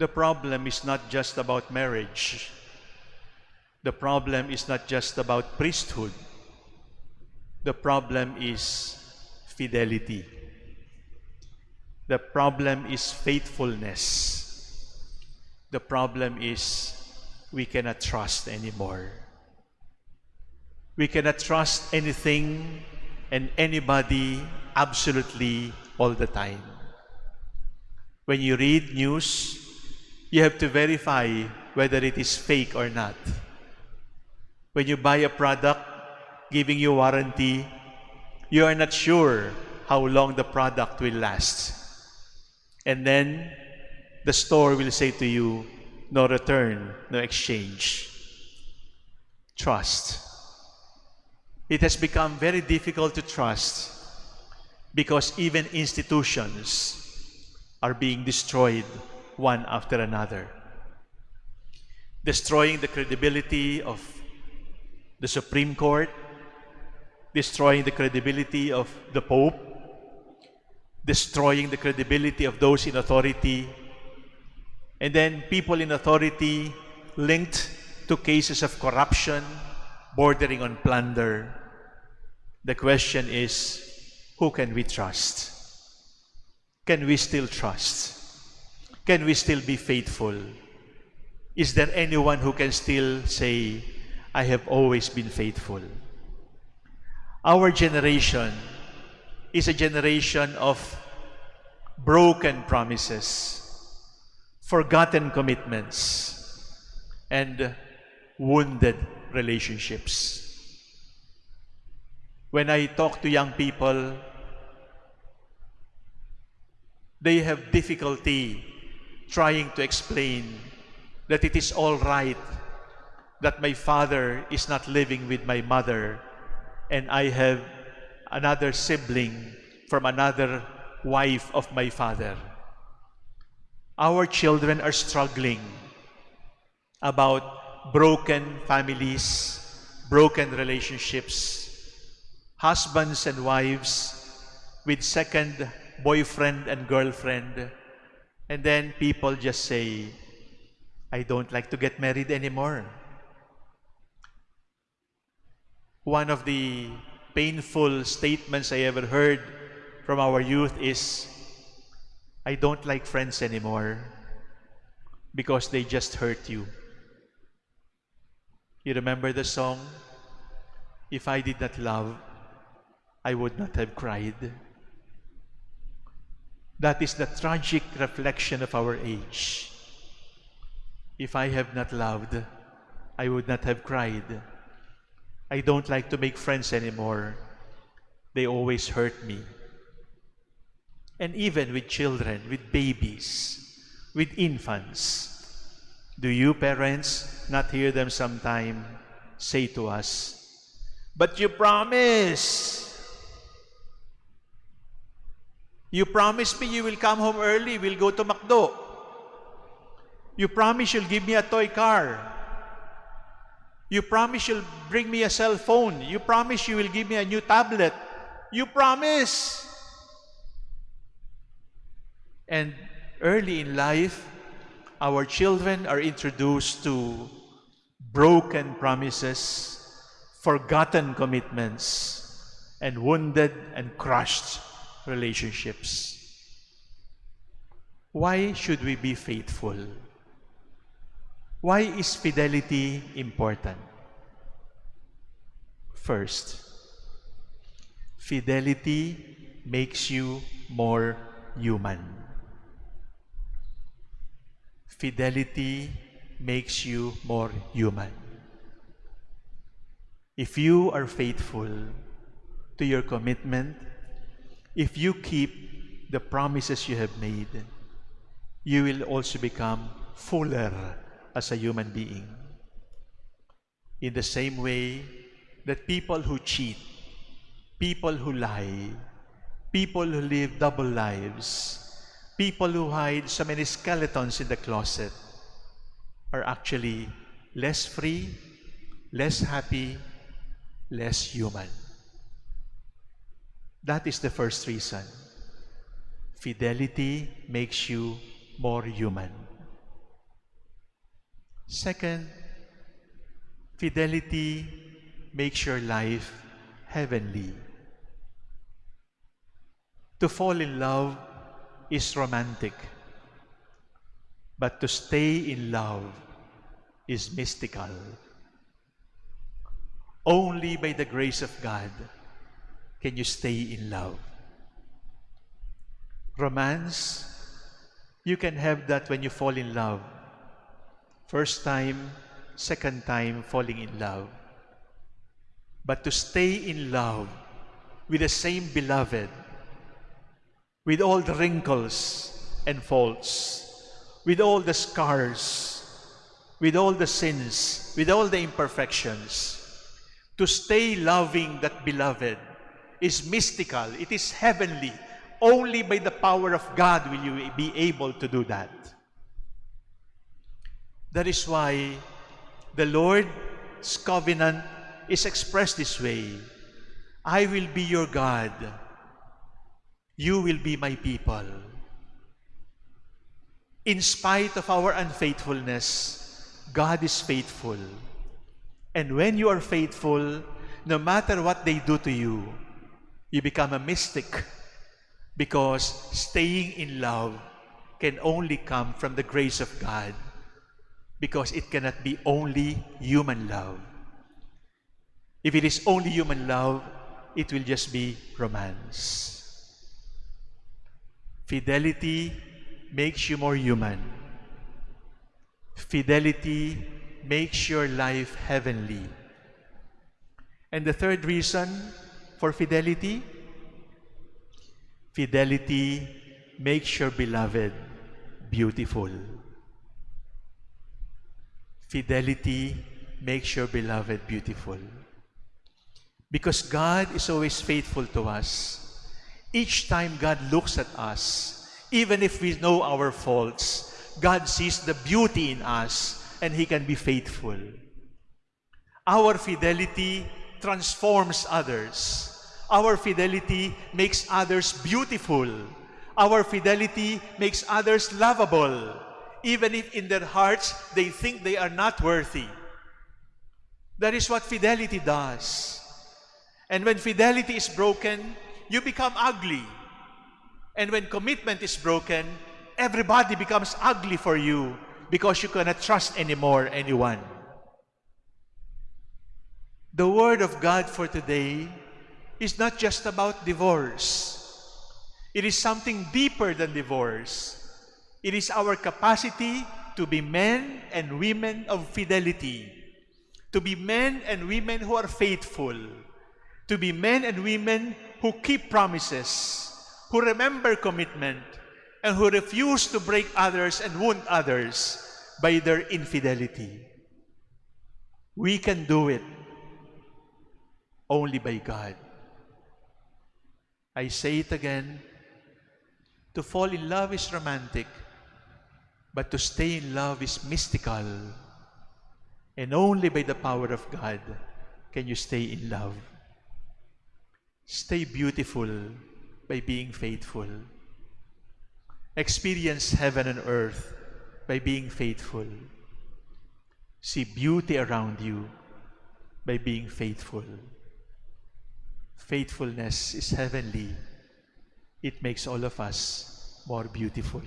the problem is not just about marriage. The problem is not just about priesthood. The problem is fidelity. The problem is faithfulness. The problem is we cannot trust anymore. We cannot trust anything and anybody absolutely all the time. When you read news, you have to verify whether it is fake or not. When you buy a product giving you warranty, you are not sure how long the product will last. And then the store will say to you, no return, no exchange. Trust. It has become very difficult to trust because even institutions are being destroyed one after another, destroying the credibility of the Supreme Court, destroying the credibility of the Pope, destroying the credibility of those in authority, and then people in authority linked to cases of corruption bordering on plunder. The question is, who can we trust? Can we still trust? Can we still be faithful? Is there anyone who can still say, I have always been faithful? Our generation is a generation of broken promises, forgotten commitments, and wounded relationships. When I talk to young people, they have difficulty trying to explain that it is all right that my father is not living with my mother and I have another sibling from another wife of my father. Our children are struggling about broken families, broken relationships, husbands and wives with second boyfriend and girlfriend. And then people just say, I don't like to get married anymore. One of the painful statements I ever heard from our youth is, I don't like friends anymore because they just hurt you. You remember the song? If I did not love, I would not have cried. That is the tragic reflection of our age. If I have not loved, I would not have cried. I don't like to make friends anymore. They always hurt me. And even with children, with babies, with infants, do you parents not hear them sometime say to us, But you promise You promised me you will come home early. We'll go to McDo. You promise you'll give me a toy car. You promise you'll bring me a cell phone. You promise you will give me a new tablet. You promise. And early in life, our children are introduced to broken promises, forgotten commitments, and wounded and crushed relationships. Why should we be faithful? Why is fidelity important? First, fidelity makes you more human. Fidelity makes you more human. If you are faithful to your commitment if you keep the promises you have made, you will also become fuller as a human being. In the same way that people who cheat, people who lie, people who live double lives, people who hide so many skeletons in the closet are actually less free, less happy, less human. That is the first reason. Fidelity makes you more human. Second, fidelity makes your life heavenly. To fall in love is romantic, but to stay in love is mystical. Only by the grace of God can you stay in love. Romance, you can have that when you fall in love. First time, second time falling in love. But to stay in love with the same beloved, with all the wrinkles and faults, with all the scars, with all the sins, with all the imperfections, to stay loving that beloved is mystical, it is heavenly. Only by the power of God will you be able to do that. That is why the Lord's covenant is expressed this way. I will be your God. You will be my people. In spite of our unfaithfulness, God is faithful. And when you are faithful, no matter what they do to you, you become a mystic because staying in love can only come from the grace of God because it cannot be only human love. If it is only human love, it will just be romance. Fidelity makes you more human. Fidelity makes your life heavenly. And the third reason for fidelity, fidelity makes your beloved beautiful. Fidelity makes your beloved beautiful. Because God is always faithful to us. Each time God looks at us, even if we know our faults, God sees the beauty in us and He can be faithful. Our fidelity transforms others. Our fidelity makes others beautiful. Our fidelity makes others lovable, even if in their hearts they think they are not worthy. That is what fidelity does. And when fidelity is broken, you become ugly. And when commitment is broken, everybody becomes ugly for you because you cannot trust anymore anyone. The Word of God for today is not just about divorce. It is something deeper than divorce. It is our capacity to be men and women of fidelity, to be men and women who are faithful, to be men and women who keep promises, who remember commitment, and who refuse to break others and wound others by their infidelity. We can do it only by God. I say it again, to fall in love is romantic, but to stay in love is mystical. And only by the power of God can you stay in love. Stay beautiful by being faithful. Experience heaven and earth by being faithful. See beauty around you by being faithful. Faithfulness is heavenly. It makes all of us more beautiful.